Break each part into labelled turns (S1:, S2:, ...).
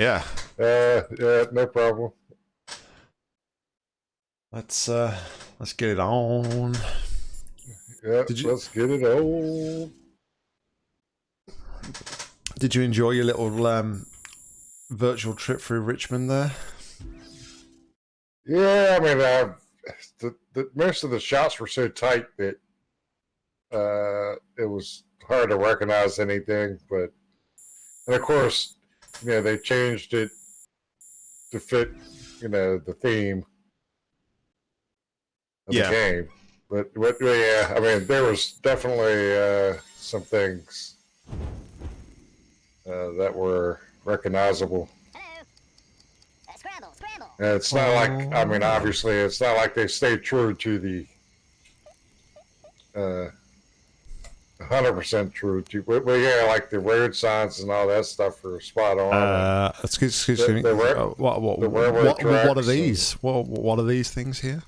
S1: Yeah.
S2: Uh, yeah, no problem.
S1: Let's uh let's get it on.
S2: Yeah,
S1: Did you-
S2: let's get it on.
S1: Did you enjoy your little um virtual trip through Richmond there?
S2: Yeah, I mean, uh, the, the most of the shots were so tight that uh, it was hard to recognize anything. But and of course, you know, they changed it to fit, you know, the theme of
S1: Yeah.
S2: the game. But, but yeah, I mean, there was definitely uh, some things uh, that were recognizable.
S3: Hello. Uh, scramble, scramble.
S2: And it's not like I mean, obviously, it's not like they stayed true to the uh, hundred percent true to, but, but yeah, like the weird signs and all that stuff are spot on.
S1: Uh excuse, excuse
S2: The-
S1: me.
S2: the
S1: uh, what what
S2: the
S1: what, what, are these? What what are these things here?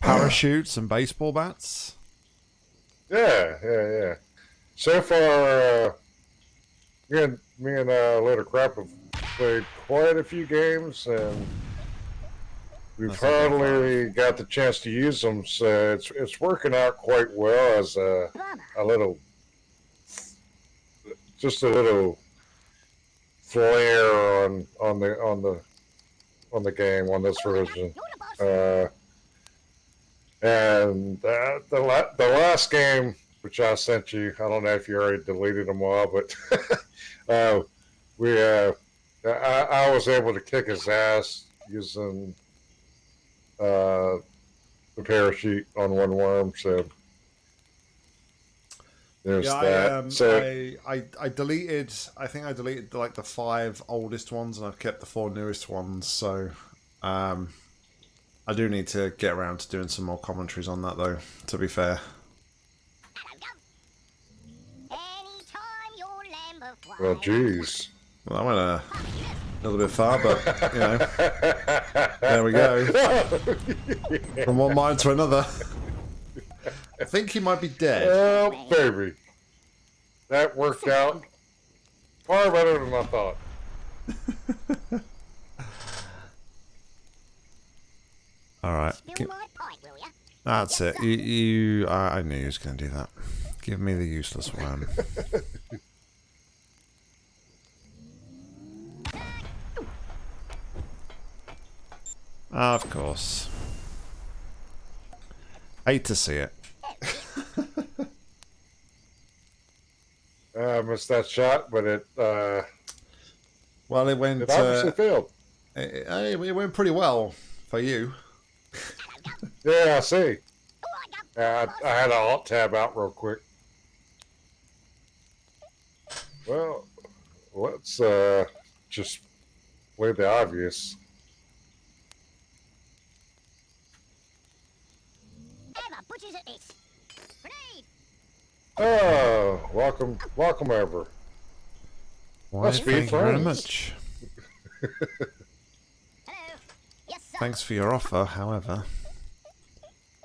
S1: Parachutes and baseball bats?
S2: yeah, yeah, yeah. So far, uh, me and me and uh, Little Crap have played quite a few games, and we've
S1: That's
S2: hardly got the chance to use them. So it's it's working out quite well as a. A little, just a little flair on on the on the on the game on this version.
S3: You're the boss.
S2: Uh, and uh, the la- the last game which I sent you, I don't know if you already deleted them all, but uh, we uh, I, I was able to kick his ass using uh, the parachute on one worm, so. There's
S1: Yeah,
S2: that.
S1: I, um,
S2: so
S1: I, I I deleted. I think I deleted like the five oldest ones, and I've kept the four newest ones. So, um, I do need to get around to doing some more commentaries on that, though. To be fair,
S3: Anytime your lamb of
S2: well,
S3: wine.
S2: geez.
S1: well, I went a little bit far, but you know, there we go. From one mind to another. I think he might be dead.
S2: Oh, baby. That worked out far better than I thought.
S1: All right,
S3: Spill my pint, will ya?
S1: that's it. You, you I, I knew he was going to do that. Give me the useless worm. Of course. Hate to see it.
S2: I missed that shot, but it uh,
S1: Well, it went.
S2: it obviously
S1: Uh,
S2: failed.
S1: it, it went pretty well for you.
S2: Yeah, I see.
S3: Oh, I
S2: had a alt tab out real quick. Well, let's uh, just play the obvious.
S3: Emma at this. Grenade.
S2: Oh, welcome, welcome over.
S1: Why,
S2: Must be
S1: thank you very much.
S3: Hello. Yes, sir.
S1: Thanks for your offer, however.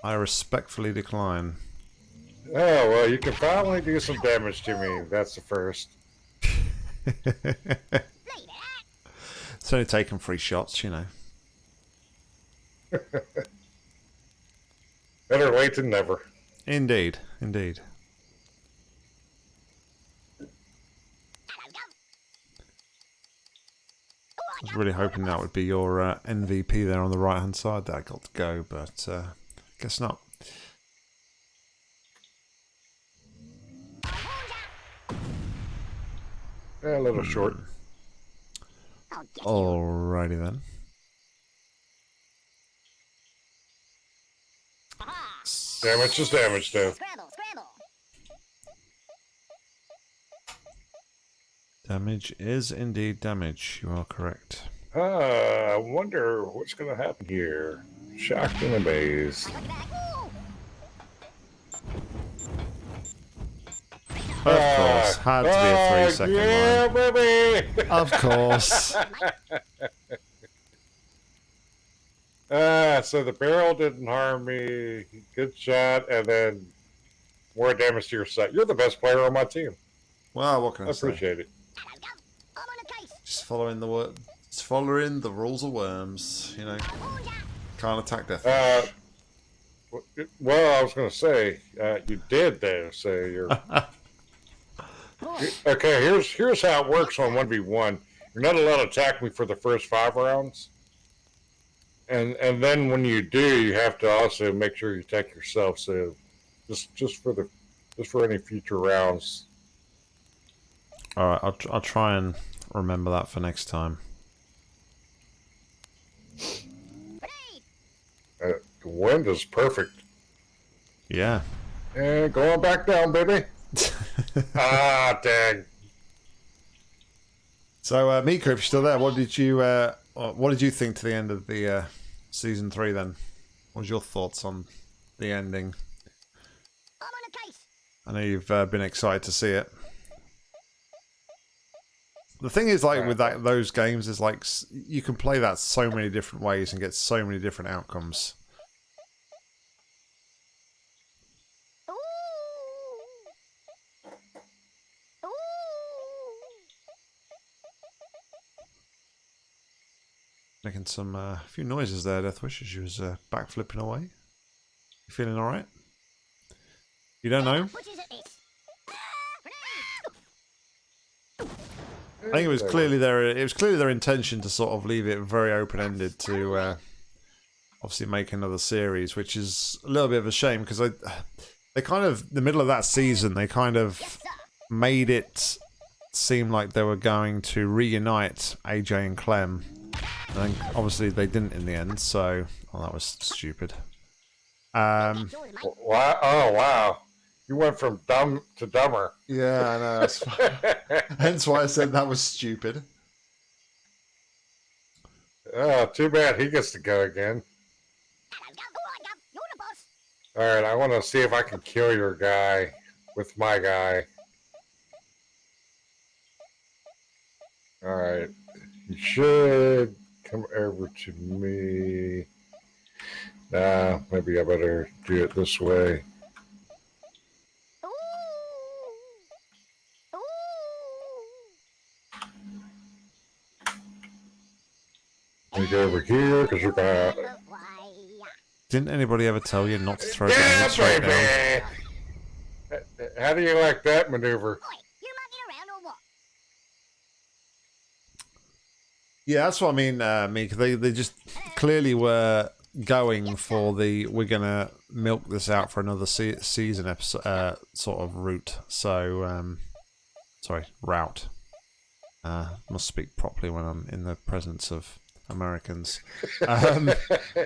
S1: I respectfully decline.
S2: Oh well, you can finally do some damage to me. That's the first.
S3: Leave it at.
S1: It's only taken three shots, you know.
S2: Better late than never.
S1: Indeed, indeed. I was really hoping that would be your uh, MVP there on the right hand side that I got to go, but uh, guess not.
S2: Yeah, a little short.
S3: I'll.
S1: Alrighty then.
S2: Damage is damage, though.
S3: Scramble, scramble.
S1: Damage is indeed damage. You are correct.
S2: Ah, I wonder what's going to happen here. Shocked and amazed.
S3: Look back. Ooh.
S1: Of course, had to be a three second
S2: yeah,
S1: line.
S2: baby.
S1: Of course.
S2: Ah, so the barrel didn't harm me. Good shot, and then more damage to your side. You're the best player on my team.
S1: Well, what can
S2: I
S1: I say?
S2: appreciate it.
S3: I'm on a case.
S1: Just following the it's following the rules of worms. You know, can't attack death.
S2: Uh, well, I was going to say uh, you did there. So you're okay. Here's here's how it works on one v one. You're not allowed to attack me for the first five rounds, and and then when you do, you have to also make sure you attack yourself. So just just for the just for any future rounds.
S1: All right, I'll tr- I'll try and remember that for next time.
S2: Uh, the wind is perfect.
S1: Yeah.
S2: And going back down, baby. ah, dang.
S1: So, uh, Mika, if you're still there, what did you uh, what did you think to the end of the uh, season three? Then, what was your thoughts on the ending?
S3: I'm on a case!
S1: I know you've uh, been excited to see it. The thing is, like with that those games, is like you can play that so many different ways and get so many different outcomes. Making some uh, few noises there, Deathwish, as you was uh, back flipping away. You feeling all right? You don't know?
S3: Which is it this? Grenade!
S1: I think it was clearly their it was clearly their intention to sort of leave it very open ended to uh, obviously make another series, which is a little bit of a shame because they they kind of the middle of that season they kind of made it seem like they were going to reunite AJ and Clem. And obviously they didn't in the end, so oh, that was stupid. Um.
S2: Wow! Oh, wow! You went from dumb to dumber.
S1: yeah, I know. That's hence why I said that was stupid.
S2: oh, too bad he gets to go again.
S3: Hello, go, go on, go. You're the boss.
S2: All right, I want to see if I can kill your guy with my guy. All right, you should over to me. Nah, maybe I better do it this way.
S3: Ooh! Ooh!
S2: Let me go over here because you're gonna.
S1: Didn't anybody ever tell you not to throw
S2: Yeah,
S1: down?
S2: baby. How do you like that maneuver?
S3: Oi, you mucking around or what?
S1: Yeah, that's what I mean, uh, Meek. They they just clearly were going for the we're gonna milk this out for another se- season episode uh, sort of route. So, um, sorry, route. Uh, must speak properly when I'm in the presence of Americans. Um,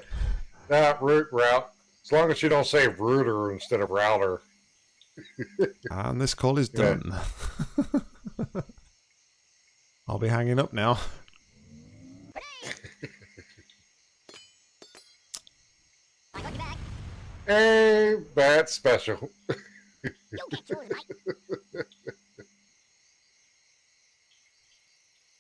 S2: Not root route. As long as you don't say router instead of router.
S1: and this call is
S2: Yeah.
S1: done. I'll be hanging up now.
S3: I got your back.
S2: Hey, that's special.
S3: You'll yours.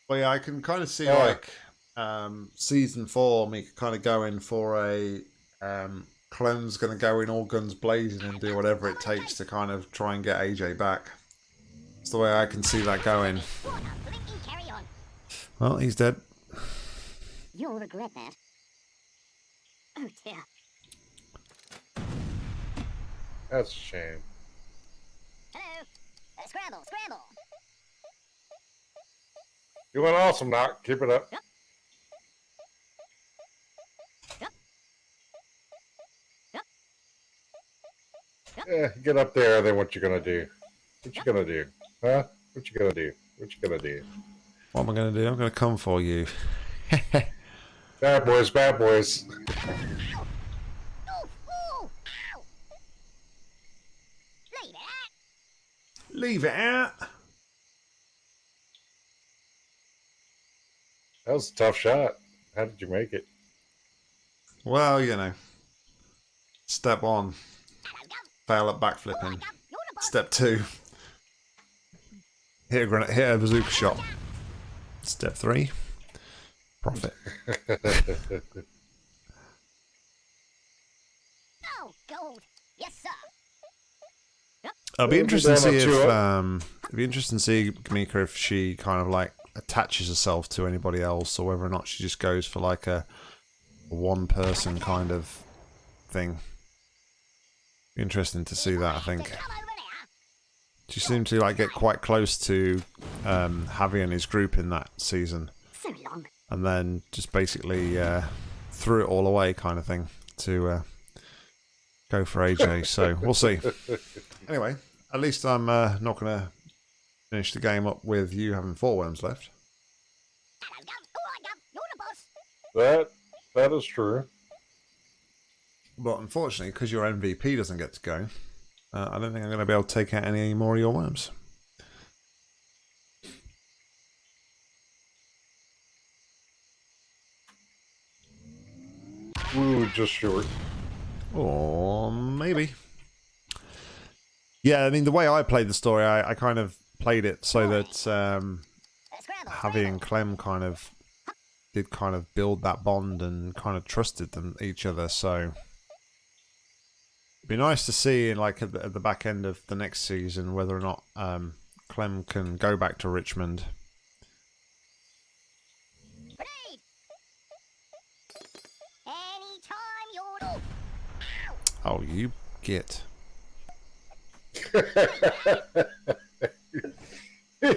S1: Well, yeah, I can kind of see
S2: Yeah.
S1: like um, season four, me kind of going for a um, Clem's going to go in all guns blazing and do whatever it takes to kind of try and get AJ back. It's the way I can see that going.
S3: What a blinking carry on.
S1: Well, he's dead.
S3: You'll regret that. Oh dear.
S2: That's a shame.
S3: Hello. Uh, scramble, scramble.
S2: You went awesome, Doc. Keep it up.
S3: Yep. Yep. Yep. Yep.
S2: Yeah, get up there. Then what you gonna do? What you gonna do? Huh? What you gonna do? What you gonna do?
S1: What am I going to do? I'm going to come for you.
S2: Bad boys, bad boys.
S3: Ooh, ooh, ow. Leave it at.
S1: Leave it out.
S2: That was a tough shot. How did you make it?
S1: Well, you know. Step one, fail at backflipping.
S3: go. You're the boss.
S1: Step two, hit a grenade, hit a bazooka shot. Step three, profit.
S3: Oh, gold. Yes, sir.
S1: It'll be
S2: Well,
S1: interesting to see if
S2: up to it.
S1: um, it'll be interesting to see Kamika if she kind of like attaches herself to anybody else, or whether or not she just goes for like a, a one-person kind of thing. Interesting to see that. I think
S3: Come over there.
S1: she seemed to like get quite close to um, Javi and his group in that season, and then just basically uh, threw it all away, kind of thing, to uh, go for AJ. so we'll see. Anyway, at least I'm uh, not going to finish the game up with you having four worms left.
S3: Hello, go. All right, go. You're the boss.
S2: That that is true.
S1: But unfortunately, because your MVP doesn't get to go, uh, I don't think I'm going to be able to take out any more of your worms.
S2: We were just short.
S1: Or maybe. Yeah, I mean, the way I played the story, I, I kind of played it so that um. Javi and Clem kind of did kind of build that bond and kind of trusted them each other. So it'd be nice to see, in like at the, at the back end of the next season, whether or not um, Clem can go back to Richmond.
S3: Grenade. Anytime you're. Ow.
S1: Oh, you get.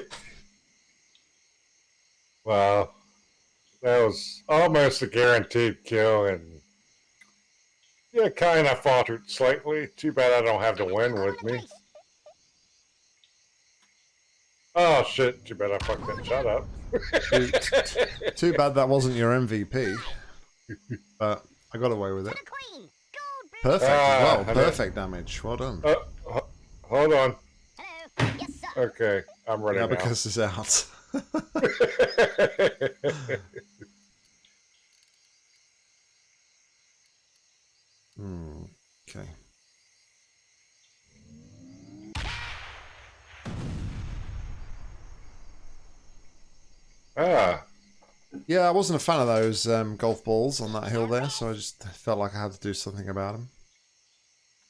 S2: Wow. That was almost a guaranteed kill and yeah, kind of faltered slightly. Too bad I don't have the win with me. Oh shit, too bad I fucked that shot up.
S1: Too, too bad that wasn't your MVP, but I got away with it.
S3: To the queen. Gold blue.
S1: Perfect. Well, perfect damage. Well done.
S2: Uh, hold on.
S3: Yes, sir.
S2: Okay, I'm running
S1: Yeah,
S2: now.
S1: because it's out. Hmm. Okay.
S2: ah,
S1: Yeah, I wasn't a fan of those um, golf balls on that hill there, so I just felt like I had to do something about them.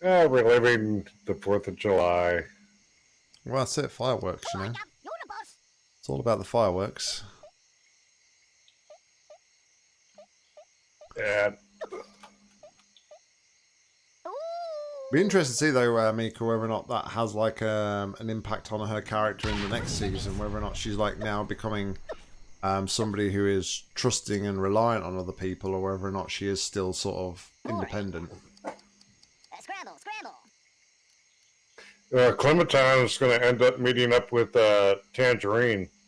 S2: ah, we're living the Fourth of July.
S1: Well, that's it. Fireworks, you know.
S3: right, go. You're the boss.
S1: It's all about the fireworks.
S2: And
S3: Ooh.
S1: Be interested to see though, uh, Mika, whether or not that has like um, an impact on her character in the next season. Whether or not she's like now becoming um, somebody who is trusting and reliant on other people, or whether or not she is still sort of independent.
S3: Uh, scramble. Scramble.
S2: Uh, Clementine is going to end up meeting up with uh, Tangerine.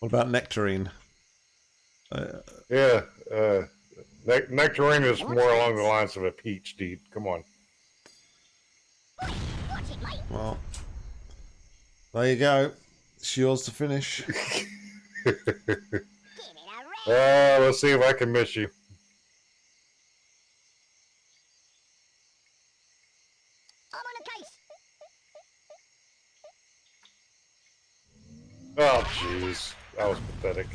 S1: What about Nectarine? Uh,
S2: Yeah, uh, ne- Nectarine is more along the lines of a peach, dude. Come on.
S3: Watch it, mate.
S1: well, there you go. It's yours to finish.
S3: Give it a ring.
S2: Uh, let's see if I can miss you.
S3: I'm on a case.
S2: Oh, jeez. That was pathetic.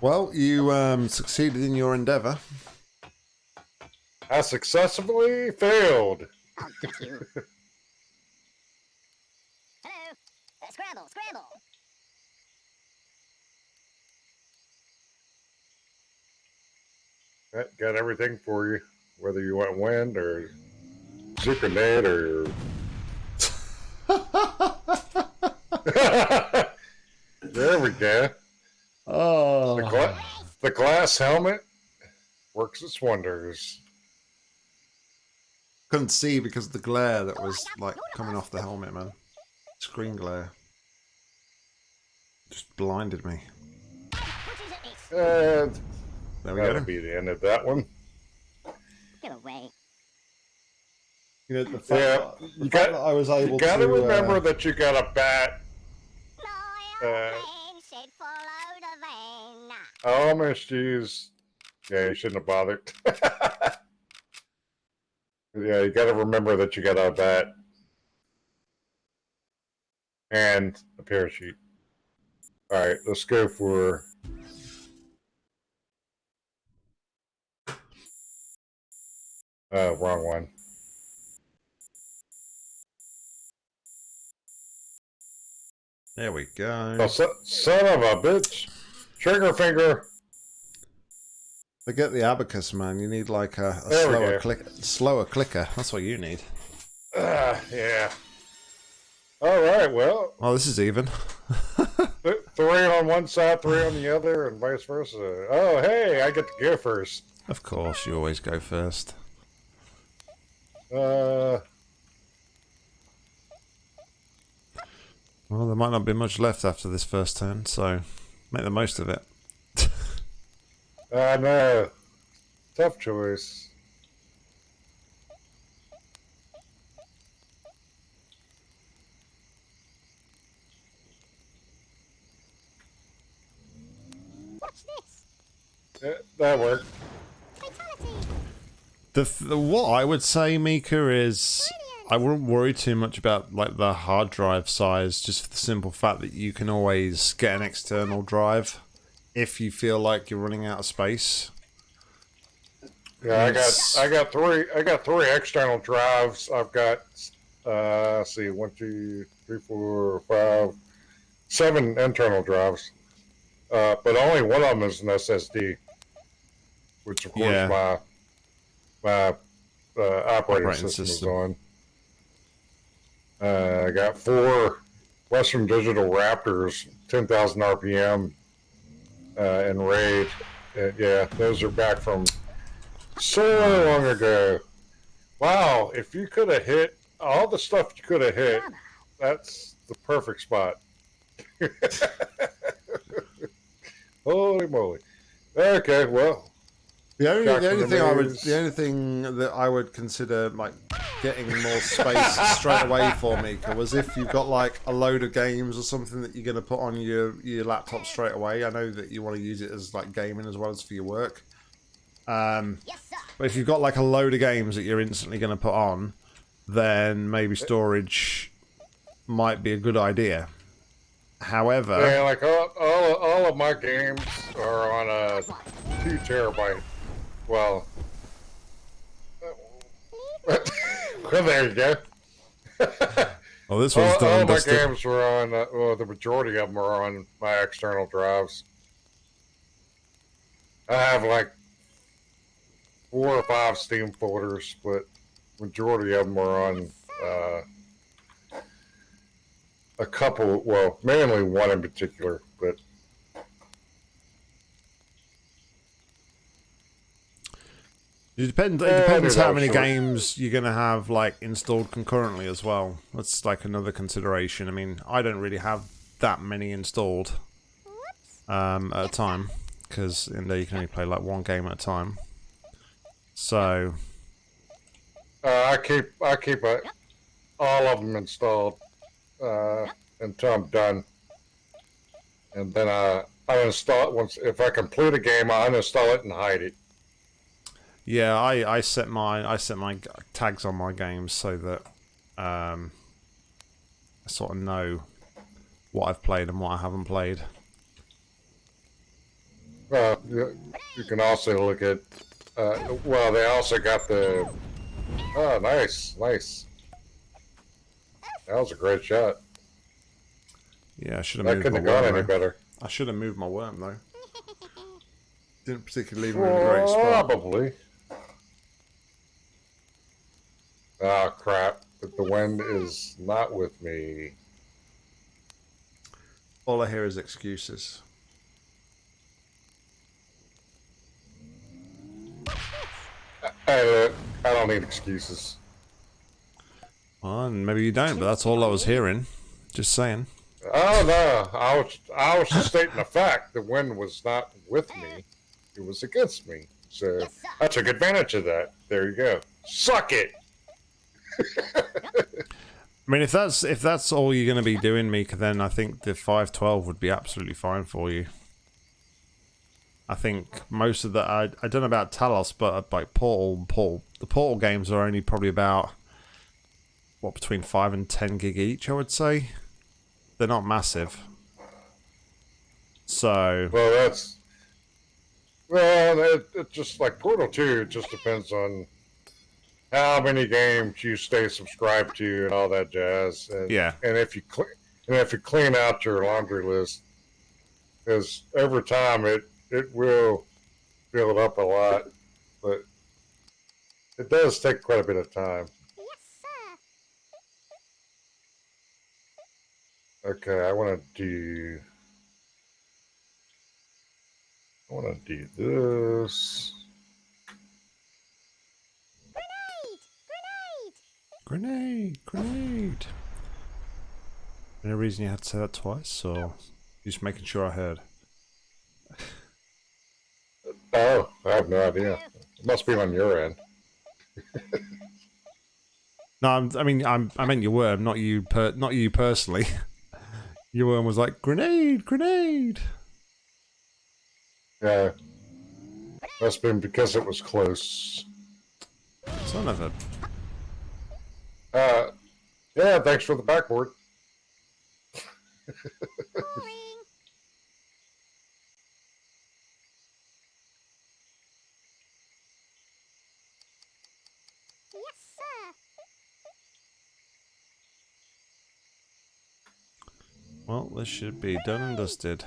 S1: Well, you um, succeeded in your endeavour.
S2: I successfully failed.
S3: I'll get you. Hello. Uh, scramble. Scramble.
S2: Got, got everything for you, whether you want wind or Zucranate or. there we go.
S1: Oh,
S2: The, gla- the glass helmet works its wonders.
S1: couldn't see because of the glare that was like coming off the helmet, man. Screen glare just blinded me.
S3: Which is it? This.
S2: And
S1: There we
S2: that'll
S1: go.
S2: be the end of that one.
S3: Get away.
S1: You know, the fact,
S2: Yeah,
S1: that, the
S2: you
S1: fact
S2: got-
S1: that I was able
S2: You gotta
S1: to
S2: remember
S1: uh,
S2: that you got a bat. Oh, Miss Jeez. Yeah, you shouldn't have bothered. yeah, you gotta remember that you got a bat. And a parachute. Alright, let's go for Uh, wrong one.
S1: There we go.
S2: Oh, so, son of a bitch. Trigger finger.
S1: Forget the abacus, man. You need like a, a slower click, slower clicker. That's what you need.
S2: Ah, yeah. All right, well,
S1: Oh, this is even.
S2: th- three on one side, three on the other, and vice versa. Oh, hey, I get to go first.
S1: of course, you always go first.
S2: Uh,
S1: Well, there might not be much left after this first turn, so make the most of it.
S2: I know. Tough choice.
S3: What's this?
S2: Eh, that worked.
S3: Fatality.
S1: The, the what I would say, Mika, is I wouldn't worry too much about like the hard drive size, just for the simple fact that you can always get an external drive if you feel like you're running out of space.
S2: Yeah, I got. I got three I got three external drives. I've got uh let's see one, two, three, four, five, seven internal drives. Uh, but only one of them is an SSD, which of course
S1: Yeah.
S2: my my uh, operating,
S1: Operating
S2: system,
S1: system.
S2: is on. Uh, I got four Western Digital Raptors, ten thousand RPM, uh, in RAID. Uh, yeah, those are back from so long ago. Wow, if you could have hit all the stuff you could have hit, that's the perfect spot. Holy moly. Okay, well,
S1: The only, the only
S2: the
S1: thing I would, the only thing that I would consider like getting more space straight away for Mika was if you've got like a load of games or something that you're going to put on your your laptop straight away. I know that you want to use it as like gaming as well as for your work. Um,
S3: Yes, sir.
S1: but if you've got like a load of games that you're instantly going to put on, then maybe storage might be a good idea. However,
S2: yeah, like all, all, all of my games are on a two terabyte. Well, well there you go.
S1: oh, this
S2: all
S1: one's done
S2: all my games were on, uh, well, the majority of them are on my external drives. I have like four or five Steam folders, but majority of them are on uh, a couple. Well, mainly one in particular, but
S1: It depends. It depends how many games you're gonna have like installed concurrently as well. That's like another consideration. I mean, I don't really have that many installed um, at a time because in there you can only play like one game at a time. So
S2: uh, I keep I keep uh, all of them installed uh, until I'm done, and then I I uninstall it once. If I complete a game, I uninstall it and hide it.
S1: Yeah, I, I set my I set my tags on my games so that um, I sort of know what I've played and what I haven't played.
S2: Uh, you, you can also look at. Uh, well, they also got the. Oh, nice, nice. That was a great shot.
S1: Yeah, I should have
S2: That
S1: moved
S2: couldn't
S1: my
S2: have gone
S1: worm.
S2: any
S1: though.
S2: better.
S1: I should have moved my worm though. Didn't particularly leave him in a great spot.
S2: Probably. Ah, crap. But the wind is not with me.
S1: All I hear is excuses.
S2: Hey, I don't need excuses.
S1: Well, and maybe you don't, but that's all I was hearing. Just saying.
S2: Oh no, I was I was just stating the fact. The wind was not with me; it was against me. So
S3: Yes.
S2: I took advantage of that. There you go. Suck it.
S1: I mean, if that's if that's all you're going to be doing, Mika, then I think the 512 would be absolutely fine for you. I think most of the I, I don't know about Talos, but uh, like Portal, Portal, the Portal games are only probably about what between five and ten gig each. I would say they're not massive. So
S2: Well, that's well, it, it just like Portal Two. It just depends on how many games you stay subscribed to and all that jazz. And,
S1: Yeah.
S2: and if you cl- and if you clean out your laundry list, because over time it it will build up a lot, but it does take quite a bit of time.
S3: Yes, sir.
S2: Okay, I want to do. I want to do this.
S3: Grenade! Grenade!
S1: Grenade! Grenade! Any reason you had to say that twice, or just making sure I heard?
S2: Oh, I have no idea. It must be on your end.
S1: No, I'm, I mean, I'm, I meant your worm, not you, per, not you personally. your worm was like grenade, grenade.
S2: Yeah. Must have been because it was close.
S1: Son of a.
S2: Uh, yeah, thanks for the backboard.
S3: Yes, sir.
S1: Well, this should be done and dusted.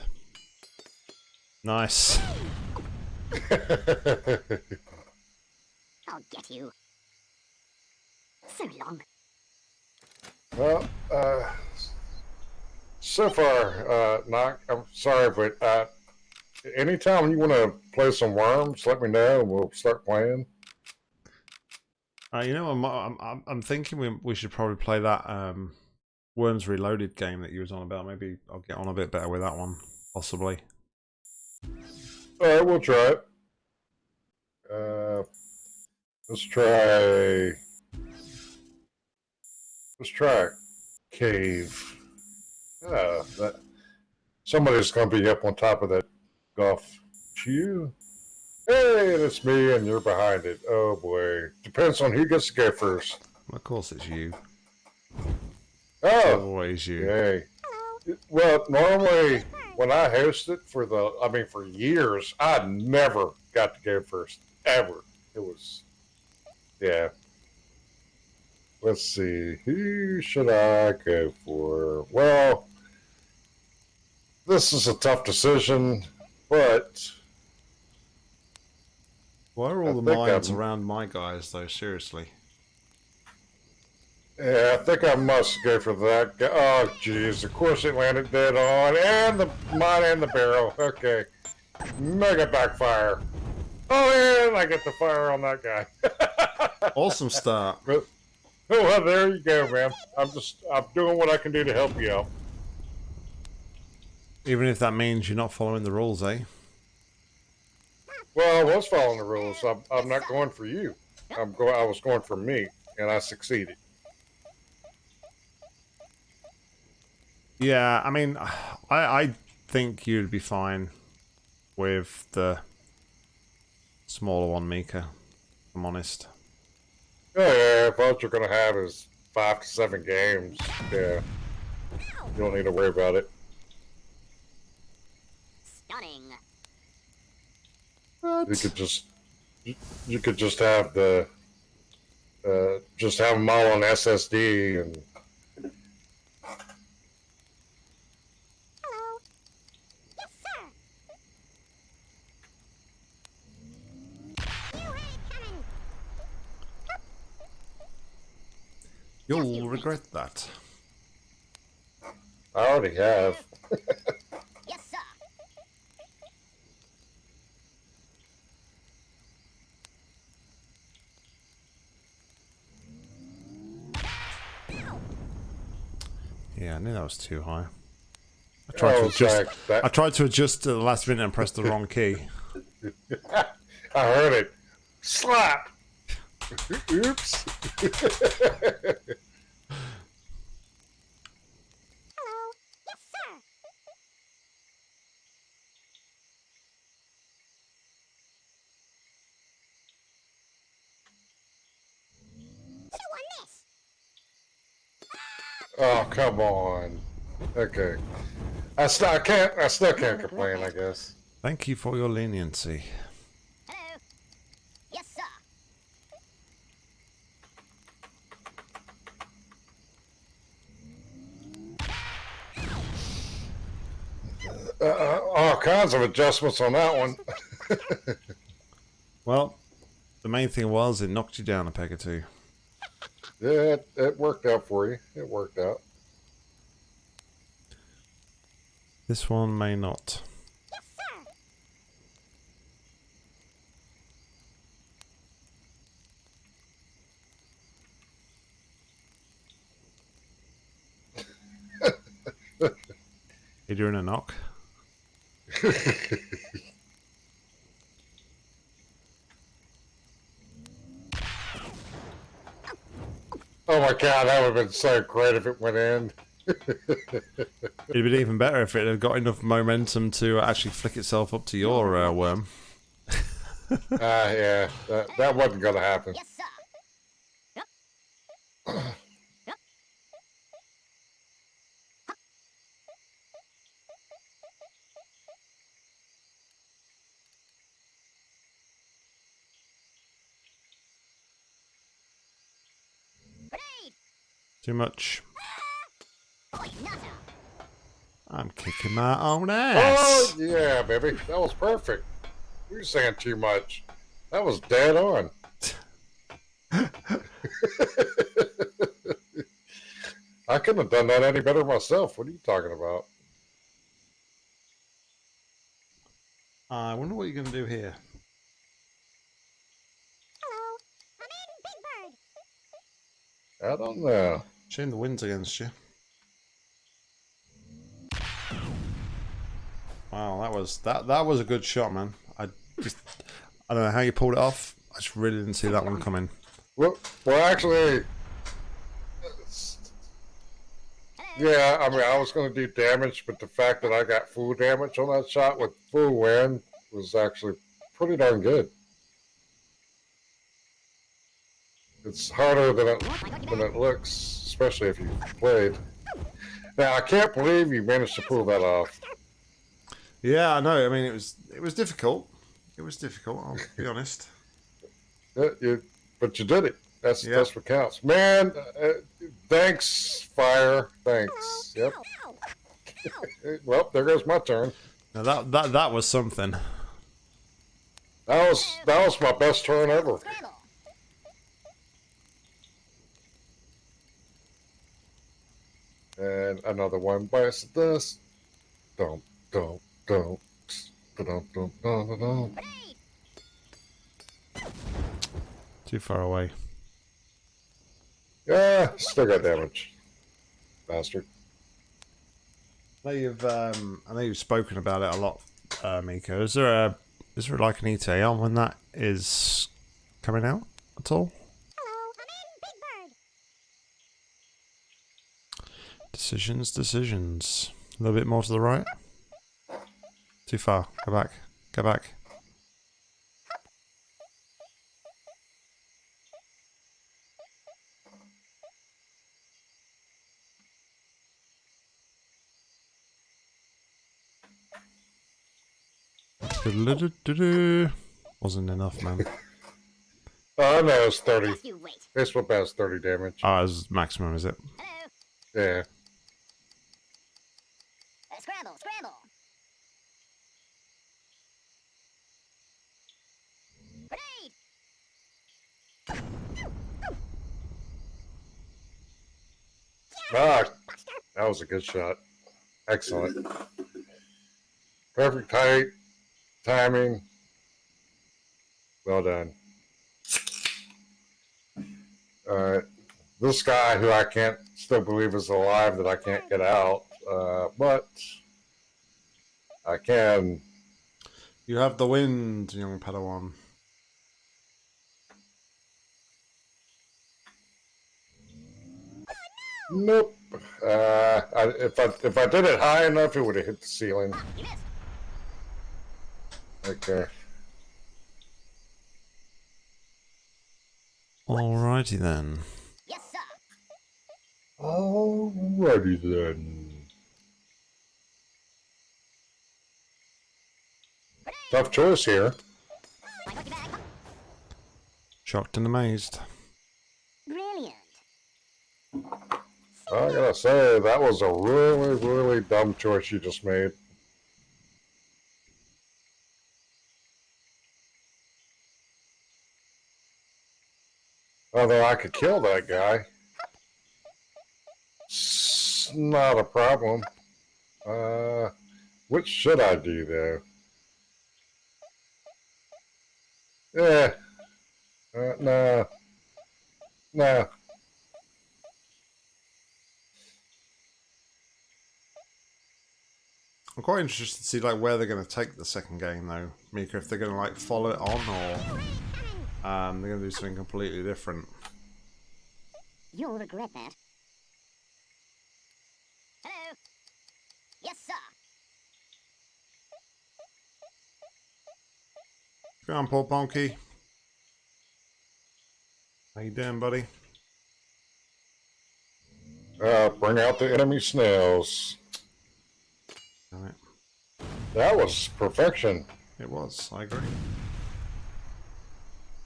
S1: Nice.
S3: I'll get you. So long.
S2: Well, uh, so far, uh, knock. I'm sorry, but uh, anytime you want to play some worms, let me know and we'll start playing.
S1: Uh, you know, I'm, I'm, I'm- I'm thinking we, we should probably play that um, Worms Reloaded game that you was on about. Maybe I'll get on a bit better with that one, possibly.
S2: All right, we'll try it. Uh, let's try. Let's try cave. Yeah, that somebody's gonna be up on top of that golf. You. Hey, it's me, and you're behind it. Oh boy, depends on who gets to go first.
S1: Of course, it's you.
S2: Oh,
S1: Always you.
S2: yay. Well, normally when I hosted for the, I mean, for years, I never got to go first ever. It was, yeah. Let's see, who should I go for? Well, this is a tough decision, but
S1: Why are
S2: I
S1: all the mines
S2: I'm-
S1: around my guys, though? Seriously.
S2: yeah, I think I must go for that. guy. Oh, jeez, of course it landed dead on, and the mine and the barrel. Okay, mega backfire. Oh, and I get the fire on that guy.
S1: Awesome start.
S2: But, well, there you go, man. I'm just, I'm doing what I can do to help you out.
S1: Even if that means you're not following the rules, eh?
S2: Well, I was following the rules. I'm, I'm not going for you. I'm going. I was going for me, and I succeeded.
S1: Yeah, I mean, I, I think you'd be fine with the smaller one, Mika. if I'm honest.
S2: Yeah, yeah. If all you're gonna have is five to seven games, yeah, you don't need to worry about it.
S3: Stunning.
S2: You could just, you, you could just have the, uh, just have them all on SSD and
S3: Hello. Yes, sir. You ain't coming.
S1: You'll regret that.
S2: I already have.
S3: Yes, sir.
S1: Yeah, I knew that was too high. I tried oh, to
S2: Oh,
S1: adjust.
S2: Zach, that-
S1: I tried to adjust at the last minute and pressed the wrong key.
S2: I heard it. Slap. Oops.
S3: Hello. Yes, sir. Chew on this.
S2: oh, come on. Okay. I still I can't I still can't oh complain, I guess.
S1: Thank you for your leniency.
S3: Hello. Yes, sir.
S2: uh, all kinds of adjustments on that one.
S1: Well, the main thing was it knocked you down a peg or two.
S2: Yeah, it, it worked out for you. It worked out.
S1: This one may not.
S3: Yes, sir.
S1: You're doing a knock.
S2: Oh my god, that would have been so great if it went in.
S1: It'd been even better if it had got enough momentum to actually flick itself up to your uh, worm.
S2: Ah, yeah, that, that wasn't going to happen.
S3: Yes, sir. Grenade!
S1: Too much. I'm kicking my own
S2: oh,
S1: ass.
S2: Oh, yeah, baby. That was perfect. You were saying too much. That was dead on. I couldn't have done that any better myself. What are you talking about?
S1: I wonder what you're going to do here.
S3: Hello, I'm in Big Bird.
S2: I don't know.
S1: Shame the wind's against you. Wow, that was that that was a good shot, man. I just I don't know how you pulled it off. I just really didn't see that one coming.
S2: Well, well, actually, yeah. I mean, I was going to do damage, but the fact that I got full damage on that shot with full wind was actually pretty darn good. It's harder than it than it looks, especially if you played. Now, I can't believe you managed to pull that off.
S1: Yeah, I know. I mean, it was it was difficult. It was difficult. I'll be honest.
S2: Yeah, you, but you did it. That's
S1: Yeah.
S2: that's what counts, man. Uh, thanks, fire. Thanks. Yep. Well, there goes my turn.
S1: Now that that that was something.
S2: That was that was my best turn ever.
S3: Scramble!
S2: And another one bites the dust. Don't don't don't. Don't don't don't don't.
S1: Too far away.
S2: Yeah, still got damage. Bastard.
S1: I know you've um, I know you've spoken about it a lot, uh, Miko. Is there a is there like an ETA on when that is coming out at all?
S3: Hello, I'm in Big Bird.
S1: Decisions, decisions. A little bit more to the right. Too far. Go back. Go back. Wasn't enough, man.
S2: Oh no, it's thirty.
S3: Yes, you wait.
S2: This one has thirty damage.
S1: Ah, it's maximum, is it?
S3: Hello.
S2: Yeah.
S3: Scramble, scramble. Grenade!
S2: Ah, that was a good shot. Excellent. Perfect height, timing. Well done. All right. This guy who I can't still believe is alive that I can't get out, uh, but I can.
S1: You have the wind, young Padawan.
S2: Nope. Uh, I, if I if I did it high enough, it would have hit the ceiling. Okay.
S1: Alrighty then.
S3: Yes, sir.
S2: Alrighty then. Tough choice here.
S1: Shocked and amazed.
S3: Brilliant.
S2: I gotta say, that was a really, really dumb choice you just made. Although I could kill that guy. It's not a problem. Uh, which should I do, though? Yeah. Uh, no. No.
S1: I'm quite interested to see like where they're going to take the second game though, Mika. If they're going to like follow it on or um, they're going to do something completely different.
S3: You'll regret that. Hello. Yes, sir.
S1: Go on, Paul Bonky. How you doing, buddy?
S2: Uh, bring out the enemy snails.
S1: Damn it.
S2: That was perfection.
S1: It was. I agree.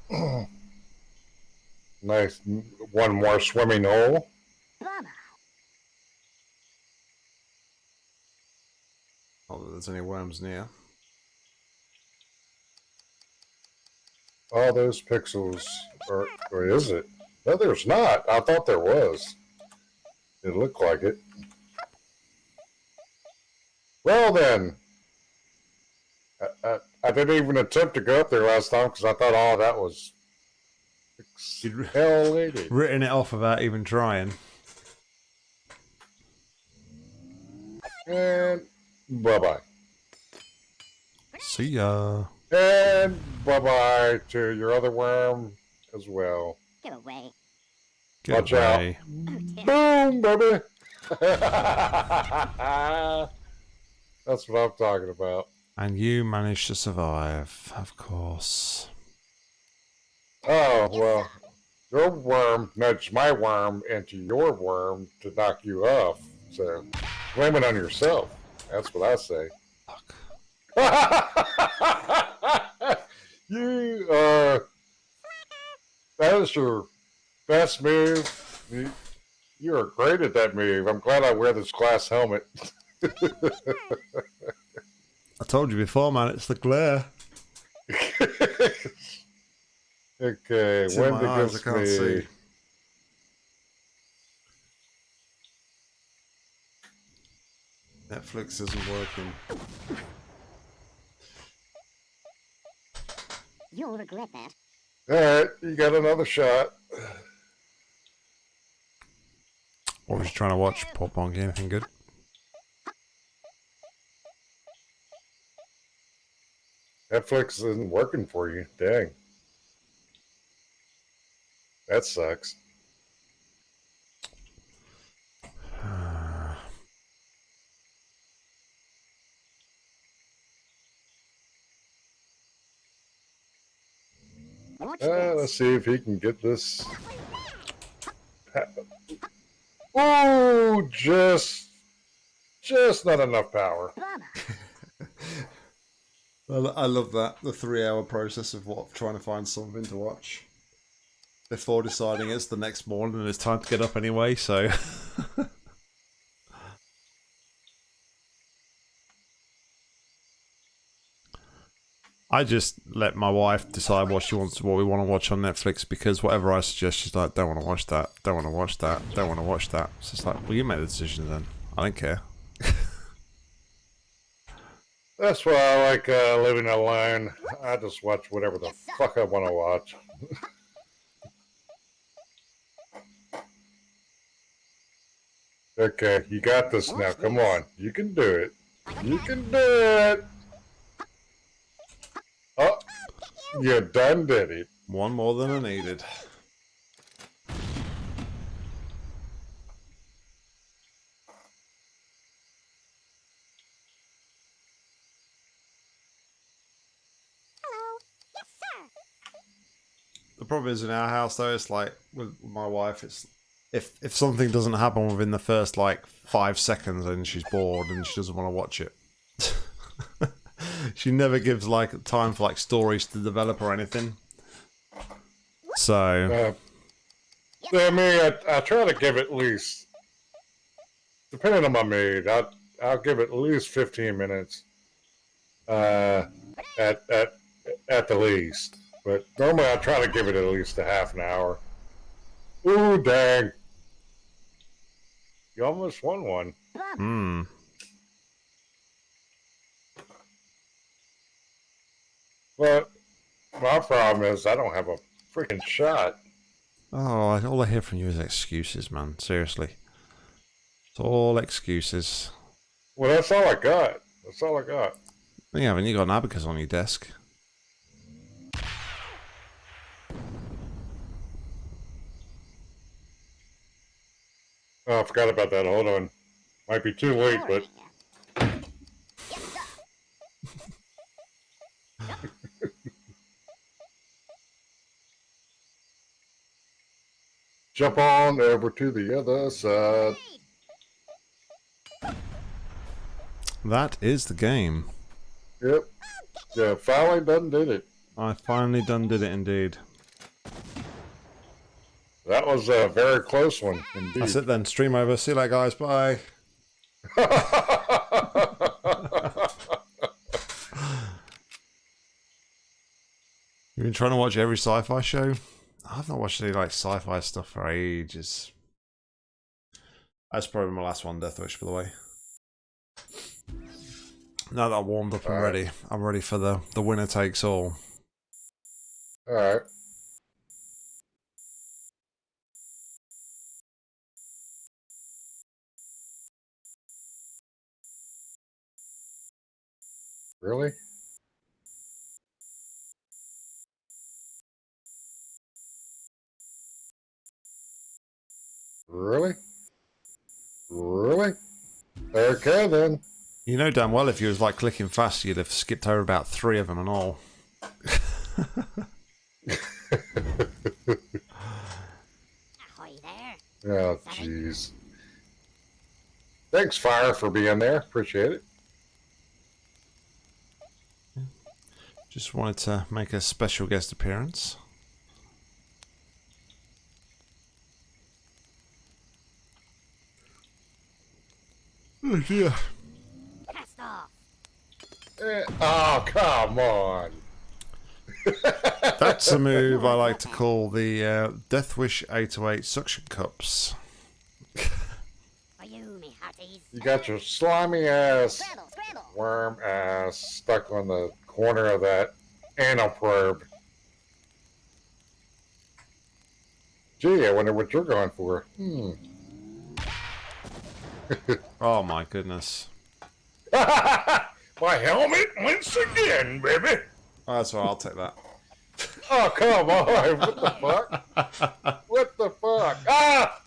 S2: Nice. One more swimming hole.
S1: Oh, there's any worms near.
S2: All those pixels. Or, or is it? No, there's not. I thought there was. It looked like it. Well then. I, I, I didn't even attempt to go up there last time because I thought all that was
S1: You'd-
S2: hell.
S1: Written it off without even trying.
S2: And bye bye.
S1: See ya.
S2: And bye bye to your other worm as well.
S3: Get away.
S1: Get
S2: Watch out.
S3: Oh.
S2: Boom, baby. That's what I'm talking about.
S1: And you managed to survive, of course.
S2: Oh, well, your worm nudged my worm into your worm to knock you off. So, blame it on yourself. That's what I say. You are. That is your best move. You, you are great at that move. I'm glad I wear this glass helmet.
S1: I told you before, man, it's the glare.
S2: okay,
S1: It's in my eyes, I can't
S2: me.
S1: see. Netflix isn't working.
S3: You'll regret that.
S2: Alright, you got another shot.
S1: What was you trying to watch, Pop Bonky? Anything good?
S2: Netflix isn't working for you. Dang. That sucks. Uh, let's see if he can get this. Oh, just, just not enough power.
S1: I love that the three-hour process of what trying to find something to watch before deciding it's the next morning and it's time to get up anyway. So I just let my wife decide what she wants, what we want to watch on Netflix because whatever I suggest, she's like, "Don't want to watch that. Don't want to watch that. Don't want to watch that." So it's like, well, you make the decision then. I don't care.
S2: That's why I like uh, living alone. I just watch whatever the fuck I want to watch. okay, you got this now. Come on, you can do it. You can do it. Oh, you done did it.
S1: One more than I needed.
S3: Hello. Yes, sir.
S1: The problem is in our house though, it's like with my wife, it's if if something doesn't happen within the first like five seconds, then she's bored and she doesn't want to watch it. She never gives like time for like stories to develop or anything. So
S2: Uh, yeah, me, I, I try to give at least, depending on my mood, I'll, I'll give it at least 15 minutes uh, at, at, at the least. But normally I try to give it at least a half an hour. Ooh, dang. You almost won one.
S1: Hmm.
S2: But my problem is I don't have a freaking shot.
S1: Oh, all I hear from you is excuses, man. Seriously. It's all excuses.
S2: Well, that's all I got. That's all I got.
S1: You haven't you got an abacus on your desk?
S2: Oh, I forgot about that. Hold on. Might be too late, but
S3: Yes, sir.
S2: Jump on over to the other side.
S1: That is the game.
S2: Yep. Yeah, finally done did it.
S1: I finally done did it indeed.
S2: That was a very close one indeed.
S1: That's it then. Stream over. See you later, guys. Bye. You've been trying to watch every sci-fi show. I've not watched any like sci-fi stuff for ages. That's probably my last one, Death Wish, by the way. Now that I'm warmed up
S2: Alright.
S1: ready, I'm ready for the the winner takes all.
S2: All right. Really? Really? Really? Okay then.
S1: You know damn well if you was like clicking fast, you'd have skipped over about three of them and all.
S3: Ahoy there.
S2: Oh, jeez. Thanks, Fire, for being there. Appreciate it.
S1: Just wanted to make a special guest appearance. Oh dear.
S3: Cast off.
S2: Oh, come on.
S1: That's a move I like to call the uh, Death Wish 808 suction cups.
S3: You, me.
S2: You got your slimy ass, worm ass stuck on the corner of that anal probe. Gee, I wonder what you're going for. Hmm.
S1: Oh my goodness.
S2: My helmet once again, baby.
S1: Oh, that's all right, I'll take that.
S2: Oh, come on. What the fuck? What the fuck? Ah!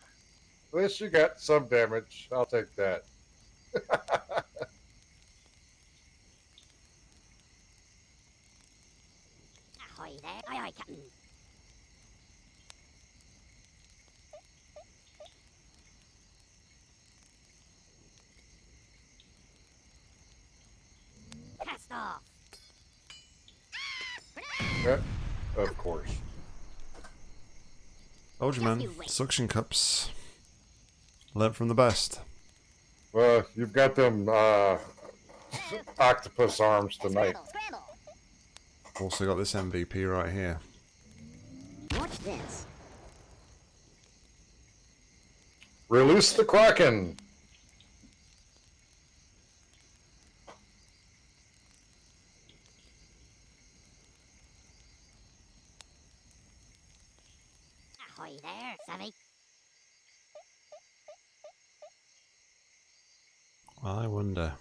S2: At least you got some damage. I'll take that.
S3: Ahoy there. Aye, aye, Captain. Cast off.
S2: Yeah, of course.
S1: Told you, man. Suction cups. Learn from the best.
S2: Well, you've got them uh, octopus arms tonight.
S3: Scramble, scramble.
S1: Also got this MVP right here.
S3: Watch this.
S2: Release the Kraken.
S3: Ahoy there, Savvy.
S1: I wonder.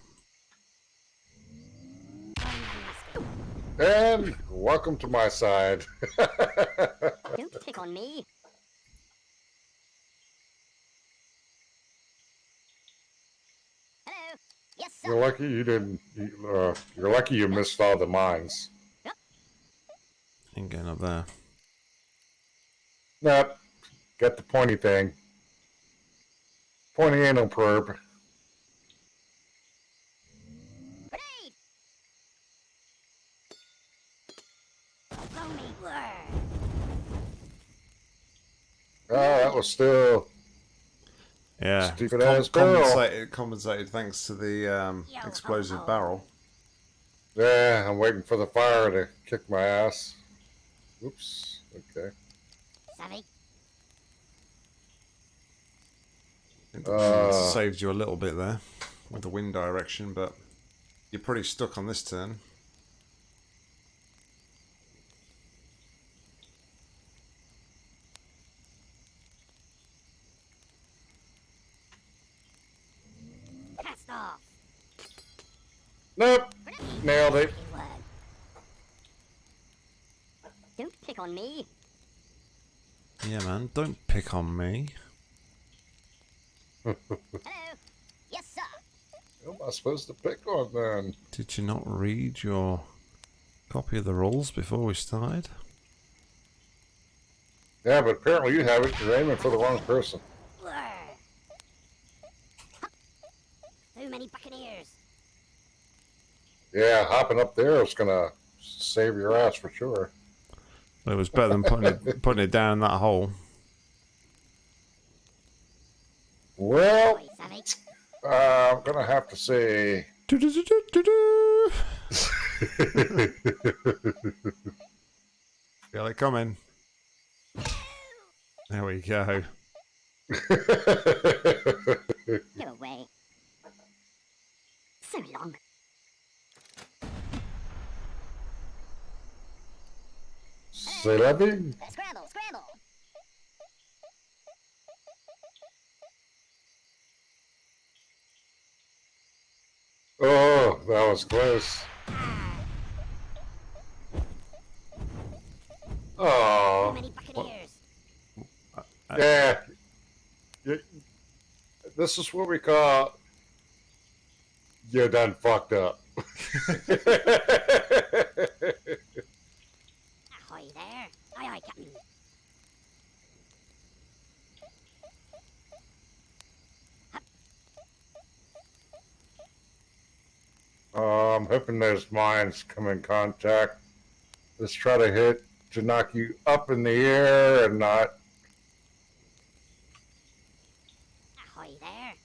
S3: Going.
S2: And welcome to my side.
S3: Don't pick on me. Hello. Yes, sir.
S2: you're lucky you didn't. You, uh, you're lucky you missed all the mines. Yep.
S1: Ain't getting up there.
S2: Nope. Got the pointy thing. Pointy anal probe.
S3: Grenade! Blow.
S2: Oh, that was still.
S1: Yeah.
S2: Stupid ass barrel.
S1: compensated, compensated thanks to the um,
S3: Yo, ho,
S1: explosive barrel.
S2: Yeah, I'm waiting for the fire to kick my ass. Oops. Okay.
S3: Savvy.
S2: Uh.
S1: saved you a little bit there with the wind direction, but you're pretty stuck on this turn.
S3: Cast off.
S2: Nope. Nailed it.
S3: Don't pick on me.
S1: Yeah, man, don't pick on me.
S3: Hello. Yes, sir.
S2: Who am I supposed to pick on then?
S1: Did you not read your copy of the rules before we started?
S2: Yeah, but apparently you have it. You're aiming for the wrong person.
S3: Blur. Too many buccaneers.
S2: Yeah, hopping up there is gonna save your ass for sure.
S1: It was better than putting it putting it down in that hole.
S2: Well, uh, I'm gonna have to say.
S1: Feel it coming. There we go.
S3: Go away. So long.
S2: C'est la.
S3: Scramble, scramble.
S2: Oh, that was close. Oh.
S3: Too
S2: Oh,
S3: many buccaneers.
S2: yeah. You- This is what we call you're done fucked up.
S3: Ahoy there. Aye, aye, Captain.
S2: Uh, I'm hoping those mines come in contact. Let's try to hit to knock you up in the air and not.
S3: Ahoy there.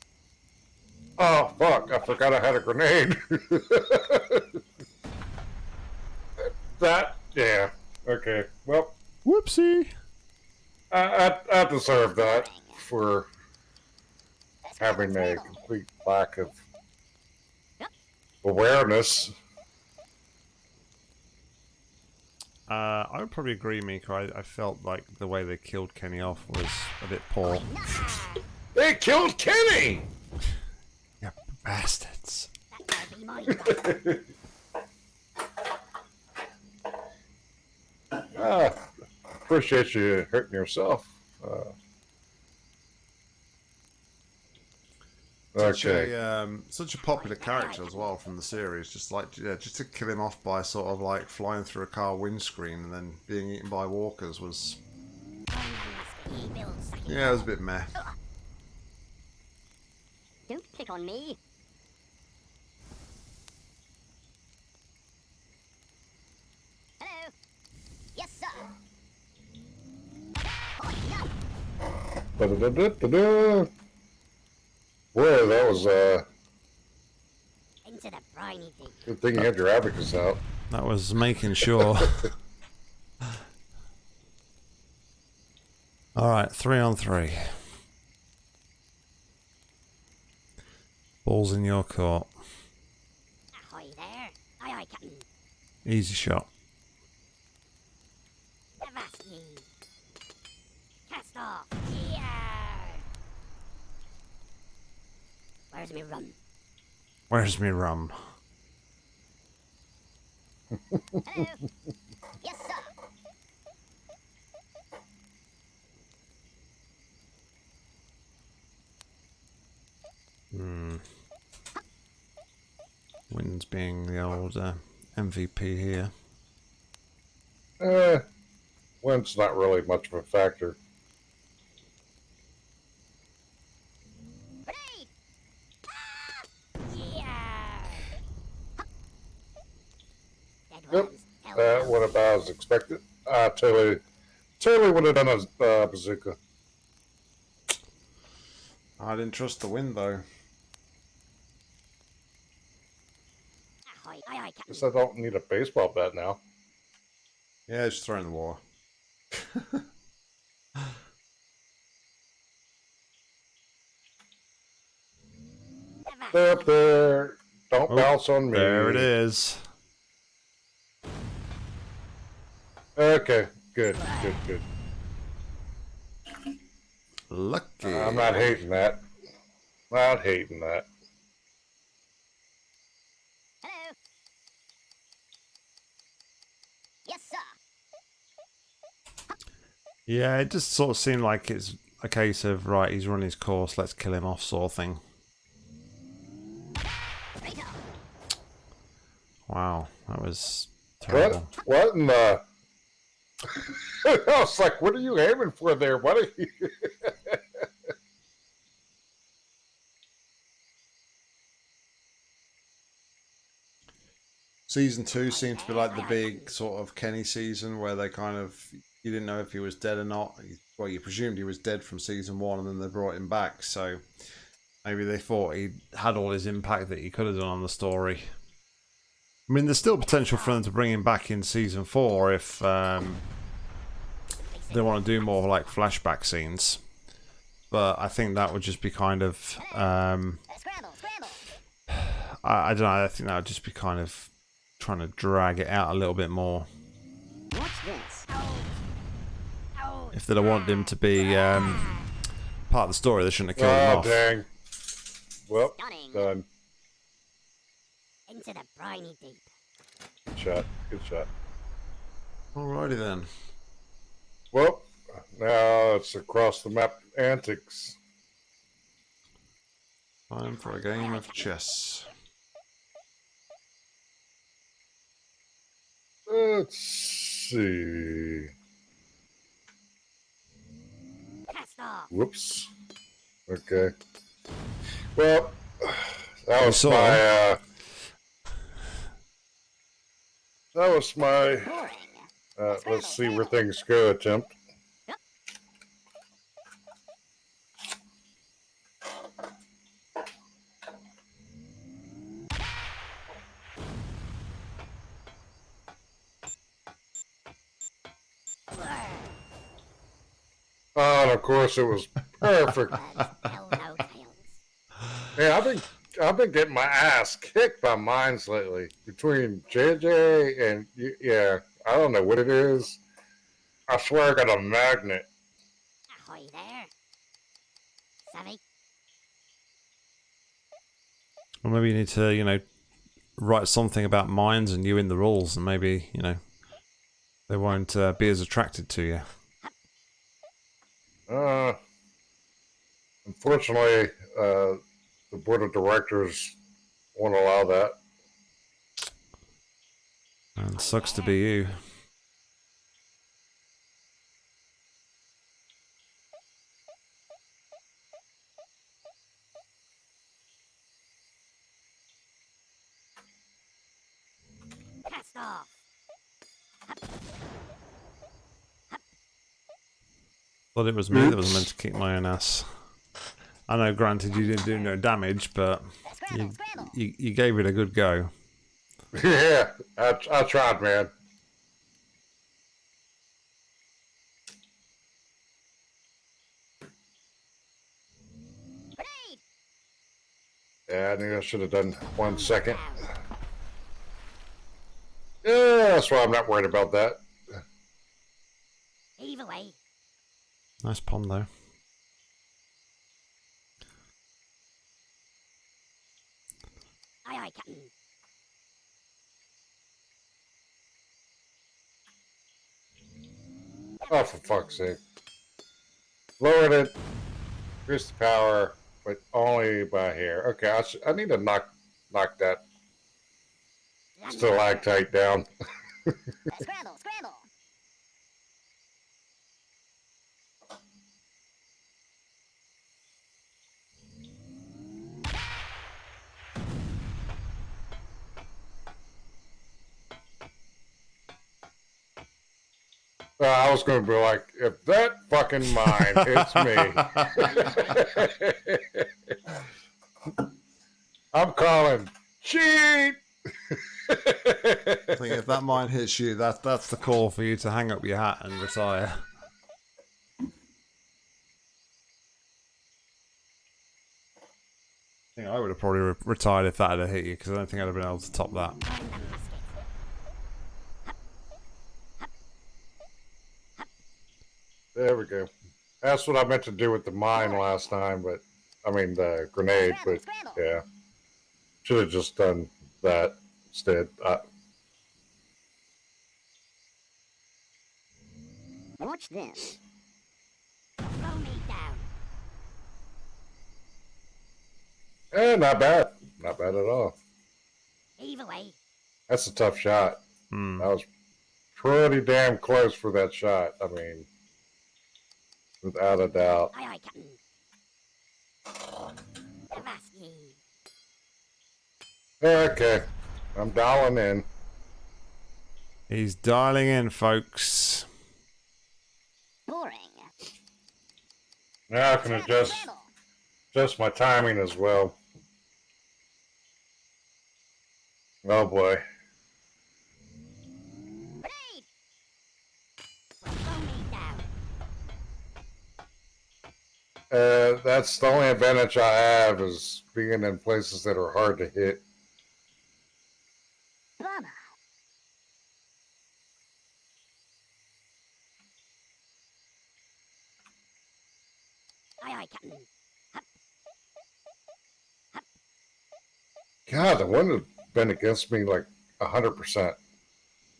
S2: Oh fuck! I forgot I had a grenade. that yeah. Okay. Well,
S1: Whoopsie.
S2: I I, I deserve that for
S3: Scramble,
S2: having a complete lack of awareness.
S1: Uh, I would probably agree, Mika. I, I felt like the way they killed Kenny off was a bit poor.
S2: They killed Kenny.
S1: Yeah, bastards.
S3: that might be mine.
S2: Ah, appreciate you hurting yourself. Uh,
S1: Such
S2: okay.
S1: a um, such a popular character as well from the series. Just like yeah, just to kill him off by sort of like flying through a car windscreen and then being eaten by walkers was yeah, it was a bit meh.
S3: Don't pick on me. Hello. Yes, sir. Oh, no.
S2: Ba-da-da-da-da-da. Boy, that was uh,
S3: Into the briny thing.
S2: good thing you had your abacus out.
S1: That was making sure. All right, three on three. Balls in your court.
S3: Ahoy there. Aye, aye, Captain.
S1: Easy shot.
S3: Where's me rum?
S1: Where's me rum?
S3: Hello. yes, sir.
S1: Hmm. Wins being the old uh, MVP here.
S2: Eh, wind's not really much of a factor.
S3: Grenade. Ah! Yeah. Dead
S2: Yep.
S3: worms. Hell
S2: That
S3: no.
S2: went about as expected. I totally, totally would have done a uh, bazooka.
S1: I didn't trust the wind though.
S3: Ahoy. Aye, aye,
S2: Guess I don't need a baseball bat now.
S1: Yeah, just throw in the water.
S2: They're up there. Don't
S1: Oh,
S2: bounce on me.
S1: There it is.
S2: Okay, good, good, good.
S1: Lucky.
S2: Uh, I'm not hating that. Not hating that.
S3: Hello. Yes, sir.
S1: Yeah, it just sort of seemed like it's a case of right. He's run his course. Let's kill him off, sort of thing. Wow, that was
S2: What? What in the? I was like, "What are you aiming for there? You?"
S1: Season two seemed to be like the big sort of Kenny season where they kind of you didn't know if he was dead or not. Well, you presumed he was dead from season one, and then they brought him back. So maybe they thought he had all his impact that he could have done on the story. I mean, there's still potential for them to bring him back in season four if um, they want to do more like flashback scenes. But I think that would just be kind of um,
S3: scramble, scramble.
S1: I, I don't know. I think that would just be kind of trying to drag it out a little bit more.
S3: Watch this.
S1: If they'd have wanted him to be um, part of the story, they shouldn't have killed him
S2: Oh
S1: off.
S2: dang! Well, done.
S3: Into the briny deep.
S2: Good shot. Good shot.
S1: Alrighty then.
S2: Well, now it's across the map antics.
S1: Time for a game of chess.
S2: Let's see.
S3: Cast off.
S2: Whoops. Okay. Well, that was my. Uh, that was my. Uh, let's see where things go attempt. Oh, and of course it was perfect. Man, I've been I've been getting my ass kicked by mines lately. Between JJ and y- yeah, I don't know what it is. I swear I got a magnet.
S3: Ahoy there. Savvy.
S1: Well, maybe you need to, you know, write something about mines and you in the rules, and maybe, you know, they won't uh, be as attracted to you.
S2: Uh, unfortunately, uh, the board of directors won't allow that.
S1: And sucks to be oh, you.
S3: Cast off.
S1: Thought it was me that was meant to kick my own ass. I know, granted, you didn't do no damage, but you, you, you gave it a good go.
S2: yeah, I, I tried, man. Yeah, I knew I should have done one second. Yeah, that's why I'm not worried about that.
S3: Heave away.
S1: Nice pond, though.
S3: Aye, aye, Captain.
S2: Oh, for fuck's sake. Lowered it. Increased the power, but only by hair. Okay, I, sh- I need to knock knock that stalactite down.
S3: Uh, scramble, scramble.
S2: I was going to be like, if that fucking mine hits me, I'm calling cheat.
S1: I think if that mine hits you, that, that's the call for you to hang up your hat and retire. I think I would have probably re- retired if that had hit you, because I don't think I'd have been able to top that.
S3: Find the musket.
S2: There we go. That's what I meant to do with the mine last time, but I mean the grenade, but
S3: Scramble, scramble.
S2: yeah. Should have just done that instead. Uh,
S3: Watch this. Throw me down.
S2: eh, not bad. Not bad at all.
S3: Heave away.
S2: That's a tough shot.
S1: Hmm.
S2: I was pretty damn close for that shot. I mean, without a doubt.
S3: Aye, aye, Captain.
S2: Okay, I'm dialing in.
S1: He's dialing in, folks.
S3: Boring.
S2: Now I can adjust
S3: scramble.
S2: adjust my timing as well. Oh boy.
S3: Grenade. Throw me down.
S2: Uh, that's the only advantage I have is being in places that are hard to hit.
S3: Aye, aye, Captain.
S2: God, the wind has been against me like a hundred percent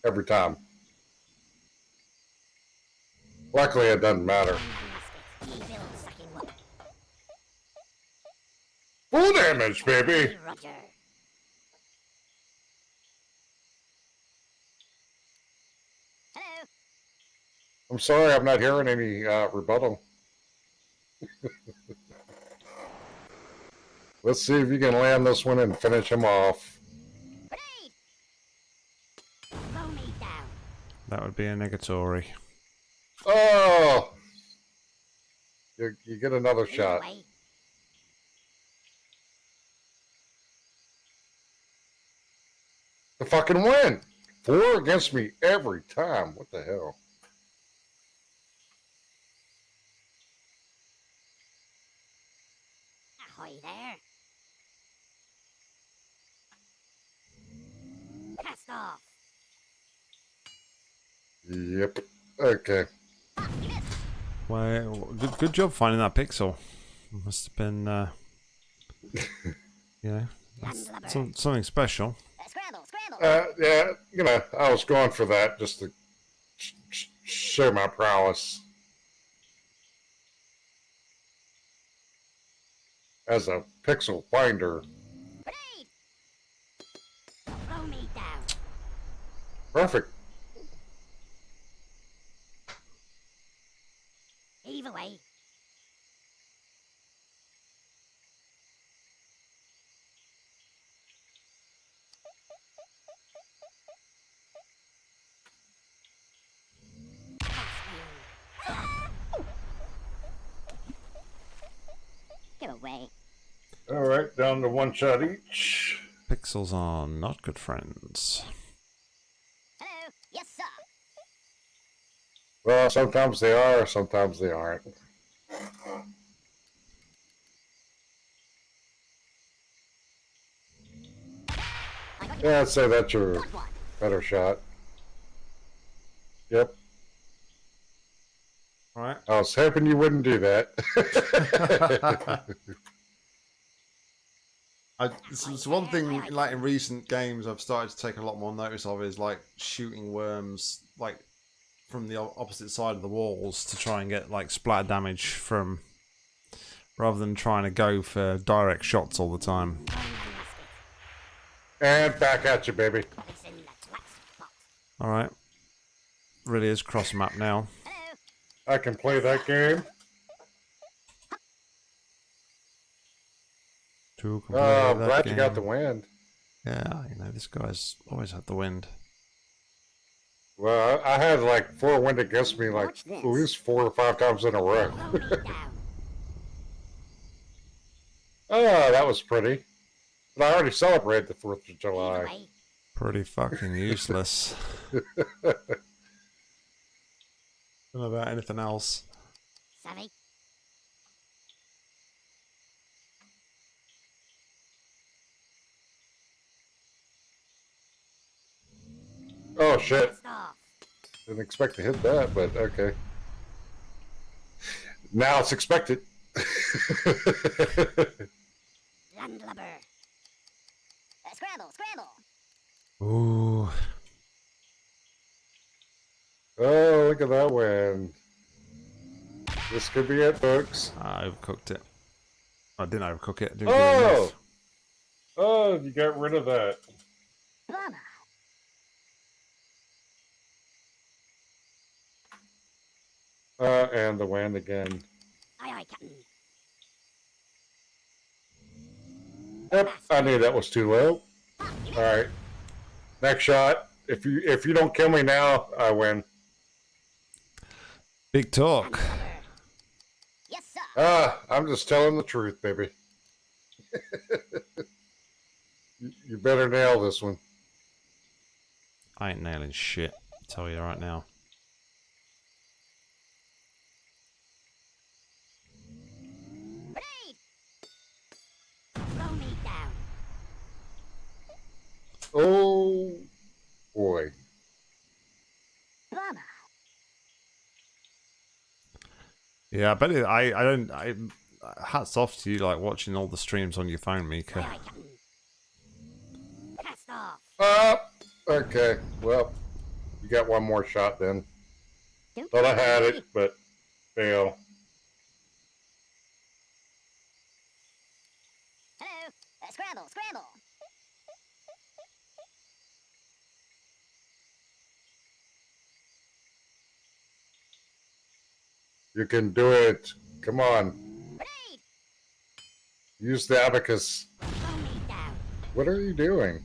S2: every time. Luckily, it doesn't matter. Full damage, baby.
S3: Roger. Hello.
S2: I'm sorry, I'm not hearing any uh, rebuttal. Let's see if you can land this one and finish him off.
S3: Grenade. Throw me down.
S1: That would be a negatory.
S2: Oh! You, you get another
S3: Heave
S2: shot.
S3: Away.
S2: The fucking win! Four against me every time. What the hell?
S3: Ahoy there. Cast off.
S2: Yep. Okay.
S3: You missed.
S1: Well, good, good job finding that pixel. Must have been, uh, you know, some, something special.
S3: Uh,
S2: yeah, you know, I was going for that just to sh- sh- show my prowess as a pixel finder.
S3: Grenade. Throw me down.
S2: Perfect.
S3: Heave away. Get away.
S2: All right, down to one shot each.
S1: Pixels are not good friends.
S3: Hello. Yes, sir.
S2: Well, sometimes they are, sometimes they aren't.
S3: I got you.
S2: Yeah, I'd say that's your better shot. Yep.
S1: All right.
S2: I was hoping you wouldn't do that.
S1: I, it's, it's one thing, like in recent games, I've started to take a lot more notice of is like shooting worms, like from the opposite side of the walls to try and get like splatter damage from, rather than trying to go for direct shots all the time.
S3: Find the musket.
S2: and back at you, baby.
S3: It's in the wax pot.
S1: All right. Really is cross map now.
S2: I can play that game.
S1: Two complete
S2: Oh, I'm
S1: that
S2: glad you got the wind.
S1: Yeah, you know this guy's always had the wind.
S2: Well, I I had like four wind against me like at least four or five times in a row.
S3: Throw me down.
S2: Oh, that was pretty. But I already celebrated the 4th of July.
S1: Pretty fucking useless. Don't know about anything else.
S3: Savvy.
S2: Oh shit!
S3: Blast.
S2: Didn't expect to hit that, but okay. Now it's expected.
S3: Landlubber. Uh, scramble, scramble.
S1: Ooh.
S2: oh, look at that win. This could be it, folks.
S1: I overcooked it. I didn't overcook it. I didn't
S2: Oh! Oh, you got rid of that.
S3: Bummer.
S2: Uh, and the wind again.
S3: Aye, aye, Captain.
S2: Yep, I knew that was too low. All right, next shot. If you if you don't kill me now, I win.
S1: Big talk.
S3: Landlubber. Yes, sir.
S2: Ah, I'm just telling the truth, baby. you, you better nail this one.
S1: I ain't nailing shit. I'll tell you right now.
S2: Oh boy.
S3: Bummer.
S1: Yeah, but it, I I don't I hats off to you like watching all the streams on your phone,
S3: Aye,
S1: Mika.
S3: aye, off.
S2: Ah, okay. Well, you got one more shot then.
S3: Don't
S2: Thought I
S3: worry.
S2: had it, but fail.
S3: Hello. Uh, scramble, scramble.
S2: You can do it. Come on. Use the abacus.
S3: Throw me down.
S2: What are you doing?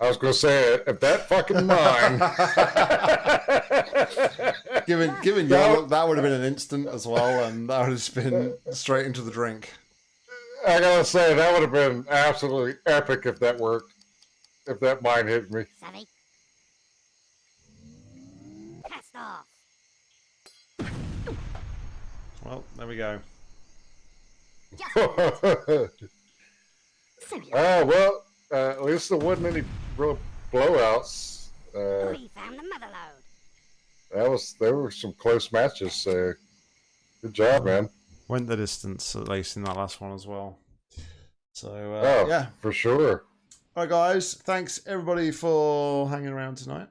S2: I was gonna say, if that fucking mine.
S1: Given given
S2: That-
S1: your that would have been an instant as well, and that would have just been straight into the drink.
S2: I gotta say, that would have been absolutely epic if that worked. If that mine hit me.
S3: Savvy. Cast off.
S1: Well, there we go.
S3: Just
S2: oh, well, uh, at least there wasn't any real blowouts. Uh,
S3: we found the mother load.
S2: that was, there were some close matches. Uh, good job, man.
S1: Went the distance at least in that last one as well. So uh,
S2: Oh,
S1: yeah.
S2: for sure.
S1: All right, guys. Thanks everybody for hanging around tonight.